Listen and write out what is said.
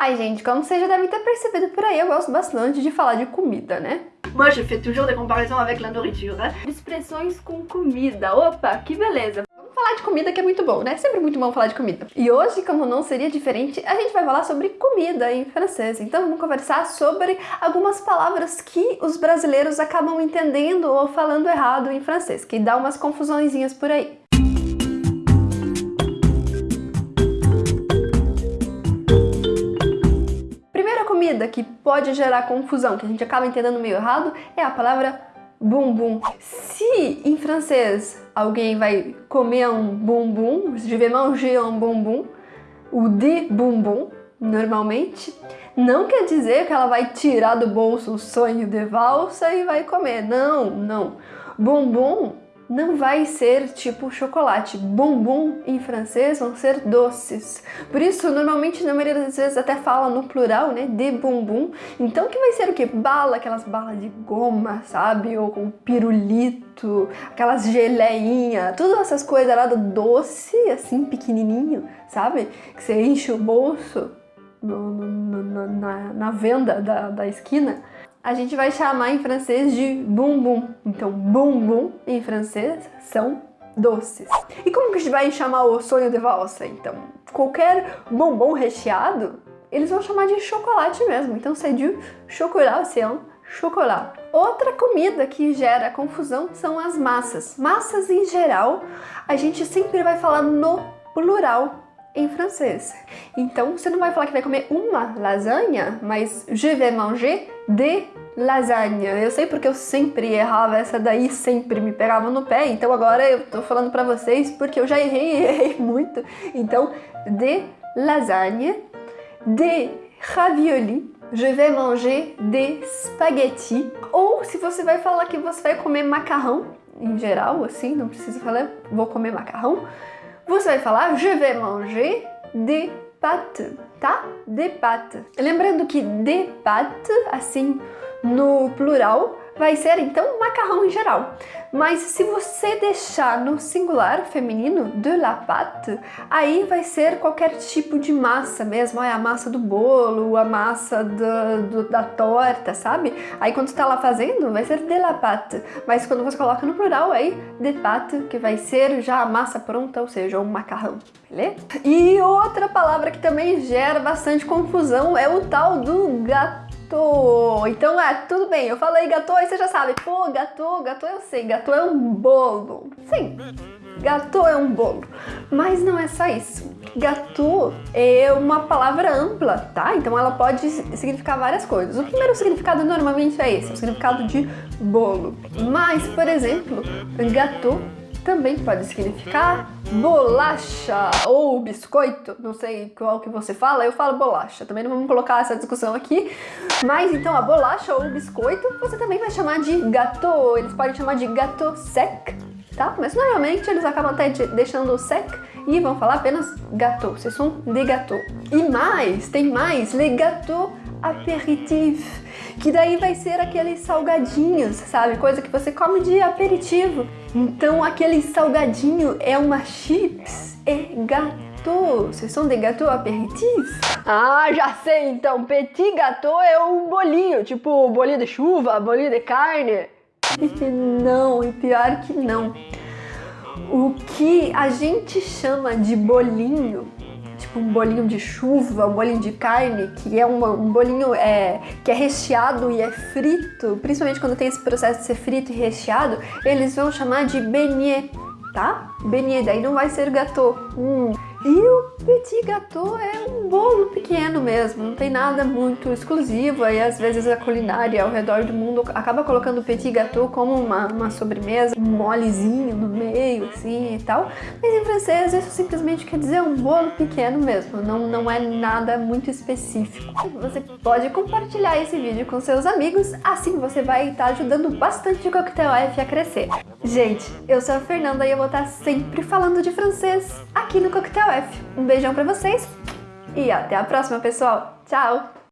Ai, gente, como vocês já devem ter percebido por aí, eu gosto bastante de falar de comida, né? Moi, je fais toujours des comparaisons avec la nourriture, hein? Expressões com comida. Opa, que beleza! Vamos falar de comida que é muito bom, né? Sempre muito bom falar de comida. E hoje, como não seria diferente, a gente vai falar sobre comida em francês. Então vamos conversar sobre algumas palavras que os brasileiros acabam entendendo ou falando errado em francês, que dá umas confusõezinhas por aí. Que pode gerar confusão, que a gente acaba entendendo meio errado, é a palavra bumbum. Se em francês alguém vai comer um bumbum, je vais manger un bumbum, o de bumbum, normalmente, não quer dizer que ela vai tirar do bolso o sonho de valsa e vai comer. Não, não. Bumbum não vai ser tipo chocolate. Bombom em francês vão ser doces. Por isso, normalmente, na maioria das vezes até fala no plural, né? De bumbum. Então, que vai ser o que? Bala, aquelas balas de goma, sabe? Ou com pirulito, aquelas geleinhas, todas essas coisas lá do doce, assim, pequenininho, sabe? Que você enche o bolso no, no, no, na, na venda da, da esquina a gente vai chamar em francês de bumbum. Então, bumbum em francês são doces. E como que a gente vai chamar o sonho de valsa? Então, qualquer bombom recheado, eles vão chamar de chocolate mesmo. Então, c'est du chocolat, c'est un chocolat. Outra comida que gera confusão são as massas. Massas em geral, a gente sempre vai falar no plural em francês. Então, você não vai falar que vai comer uma lasanha, mas je vais manger de lasanha. Eu sei porque eu sempre errava essa daí, sempre me pegava no pé, então agora eu tô falando pra vocês porque eu já errei errei muito. Então, de lasagne, de ravioli, je vais manger de spaghetti. Ou se você vai falar que você vai comer macarrão, em geral, assim, não precisa falar vou comer macarrão, você vai falar je vais manger des pâtes, tá? Des pâtes. Lembrando que des pâtes, assim, no plural, vai ser então macarrão em geral. Mas se você deixar no singular feminino, de la pâte, aí vai ser qualquer tipo de massa mesmo, é a massa do bolo, a massa do, do, da torta, sabe? Aí quando você tá lá fazendo, vai ser de la pâte, mas quando você coloca no plural, aí de pâte, que vai ser já a massa pronta, ou seja, um macarrão, beleza? E outra palavra que também gera bastante confusão é o tal do gato Gato. Então, é, tudo bem, eu falei gato e você já sabe. Pô, gato, gato eu sei, gato é um bolo. Sim, gato é um bolo. Mas não é só isso. Gato é uma palavra ampla, tá? Então ela pode significar várias coisas. O primeiro significado normalmente é esse, o significado de bolo. Mas, por exemplo, gato também pode significar bolacha ou biscoito, não sei qual que você fala, eu falo bolacha, também não vamos colocar essa discussão aqui, mas então a bolacha ou biscoito você também vai chamar de gâteau, eles podem chamar de gâteau sec, tá? Mas normalmente eles acabam até deixando o sec e vão falar apenas gâteau, c'est sont des gâteaux. E mais, tem mais, les gâteaux apéritif, que daí vai ser aqueles salgadinhos, sabe? Coisa que você come de aperitivo. Então aquele salgadinho é uma chips e gâteau. Vocês são de gâteau aperitif? Ah, já sei então. Petit gâteau é um bolinho, tipo bolinho de chuva, bolinho de carne. não, e pior que não. O que a gente chama de bolinho tipo um bolinho de chuva, um bolinho de carne, que é um, um bolinho é, que é recheado e é frito, principalmente quando tem esse processo de ser frito e recheado, eles vão chamar de beignet, tá? Beignet, daí não vai ser gâteau. Hum. E o petit gâteau é um bolo pequeno mesmo, não tem nada muito exclusivo, aí às vezes a culinária ao redor do mundo acaba colocando o petit gâteau como uma, uma sobremesa, um molezinho no meio, assim e tal, mas em francês isso simplesmente quer dizer um bolo pequeno mesmo, não, não é nada muito específico. Você pode compartilhar esse vídeo com seus amigos, assim você vai estar ajudando bastante o Coquetel F a crescer. Gente, eu sou a Fernanda e eu vou estar sempre falando de francês aqui no Coquetel F. Um beijão pra vocês e até a próxima, pessoal. Tchau!